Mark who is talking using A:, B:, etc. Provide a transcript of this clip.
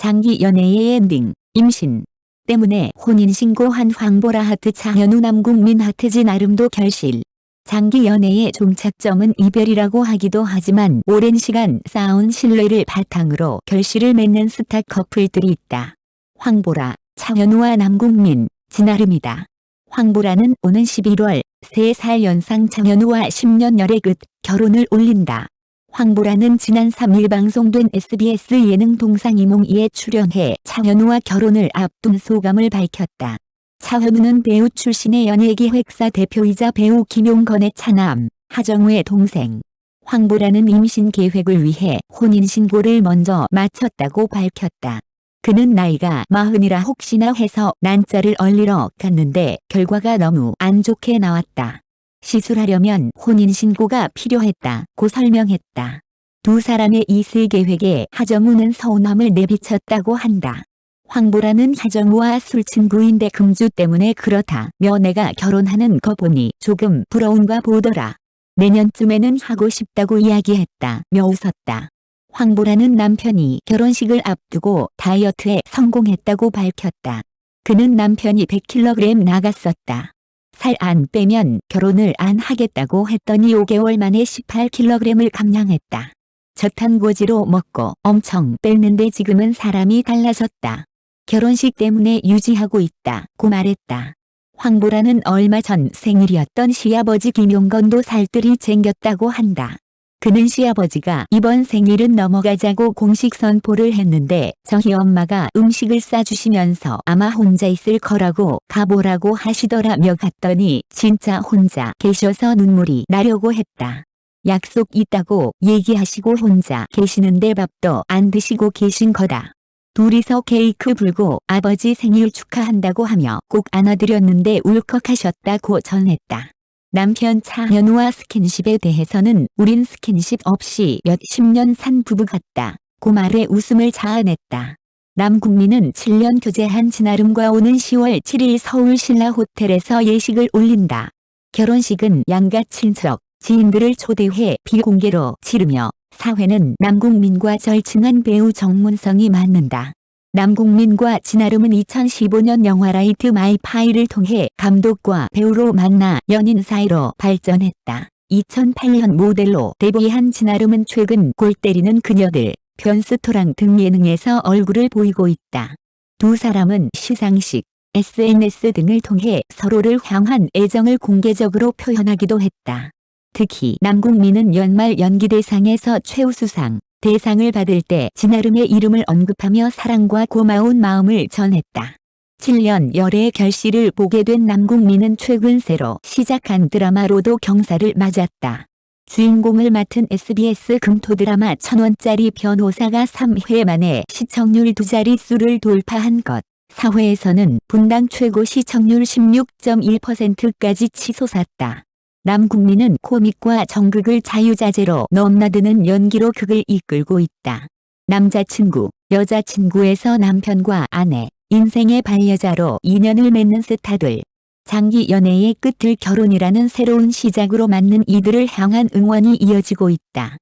A: 장기 연애의 엔딩, 임신 때문에 혼인신고한 황보라 하트 차현우 남궁민 하트 진아름도 결실. 장기 연애의 종착점은 이별이라고 하기도 하지만 오랜 시간 쌓아온 신뢰를 바탕으로 결실을 맺는 스타 커플들이 있다. 황보라, 차현우와 남궁민, 진아름이다. 황보라는 오는 11월 3살 연상 차현우와 10년 열애 끝 결혼을 올린다. 황보라는 지난 3일 방송된 SBS 예능 동상 이몽이에 출연해 차현우와 결혼을 앞둔 소감을 밝혔다. 차현우는 배우 출신의 연예기획사 대표이자 배우 김용건의 차남, 하정우의 동생. 황보라는 임신 계획을 위해 혼인신고를 먼저 마쳤다고 밝혔다. 그는 나이가 마흔이라 혹시나 해서 난자를 얼리러 갔는데 결과가 너무 안 좋게 나왔다. 시술하려면 혼인신고가 필요했다고 설명했다. 두 사람의 이슬 계획에 하정우는 서운함을 내비쳤다고 한다. 황보라는 하정우와 술친구인데 금주 때문에 그렇다며 내가 결혼하는 거 보니 조금 부러운가 보더라. 내년쯤에는 하고 싶다고 이야기했다며 웃었다. 황보라는 남편이 결혼식을 앞두고 다이어트에 성공했다고 밝혔다. 그는 남편이 100kg 나갔었다. 살 안 빼면 결혼을 안 하겠다고 했더니 5개월 만에 18kg을 감량했다. 저탄고지로 먹고 엄청 뺐는데 지금은 사람이 달라졌다. 결혼식 때문에 유지하고 있다 고 말했다. 황보라는 얼마 전 생일이었던 시아버지 김용건도 살뜰히 챙겼다고 한다. 그는 시아버지가 이번 생일은 넘어가자고 공식 선포를 했는데 저희 엄마가 음식을 싸주시면서 아마 혼자 있을 거라고 가보라고 하시더라며 갔더니 진짜 혼자 계셔서 눈물이 나려고 했다. 약속 있다고 얘기하시고 혼자 계시는데 밥도 안 드시고 계신 거다. 둘이서 케이크 불고 아버지 생일 축하한다고 하며 꼭 안아드렸는데 울컥하셨다고 전했다. 남편 차현우와 스킨십에 대해서는 우린 스킨십 없이 몇십 년 산 부부 같다. 고 말에 웃음을 자아냈다. 남국민은 7년 교제한 진아름과 오는 10월 7일 서울 신라 호텔에서 예식을 올린다. 결혼식은 양가 친척, 지인들을 초대해 비공개로 치르며 사회는 남궁민과 절친한 배우 정문성이 맡는다. 남궁민과 진아름은 2015년 영화 Light My Fire를 통해 감독과 배우로 만나 연인 사이로 발전했다. 2008년 모델로 데뷔한 진아름은 최근 골 때리는 그녀들, 편스토랑 등 예능에서 얼굴을 보이고 있다. 두 사람은 시상식, SNS 등을 통해 서로를 향한 애정을 공개적으로 표현하기도 했다. 특히 남국민은 연말 연기대상에서 최우수상, 대상을 받을 때 진아름의 이름을 언급하며 사랑과 고마운 마음을 전했다. 7년 열애의 결실을 보게 된 남국민은 최근 새로 시작한 드라마로도 경사를 맞았다. 주인공을 맡은 SBS 금토 드라마 천원짜리 변호사가 3회 만에 시청률 두 자릿수를 돌파한 것. 사회에서는 분당 최고 시청률 16.1%까지 치솟았다. 남국민은 코믹과 정극을 자유자재로 넘나드는 연기로 극을 이끌고 있다. 남자친구, 여자친구에서 남편과 아내, 인생의 반려자로 인연을 맺는 스타들. 장기 연애의 끝을 결혼이라는 새로운 시작으로 맞는 이들을 향한 응원이 이어지고 있다.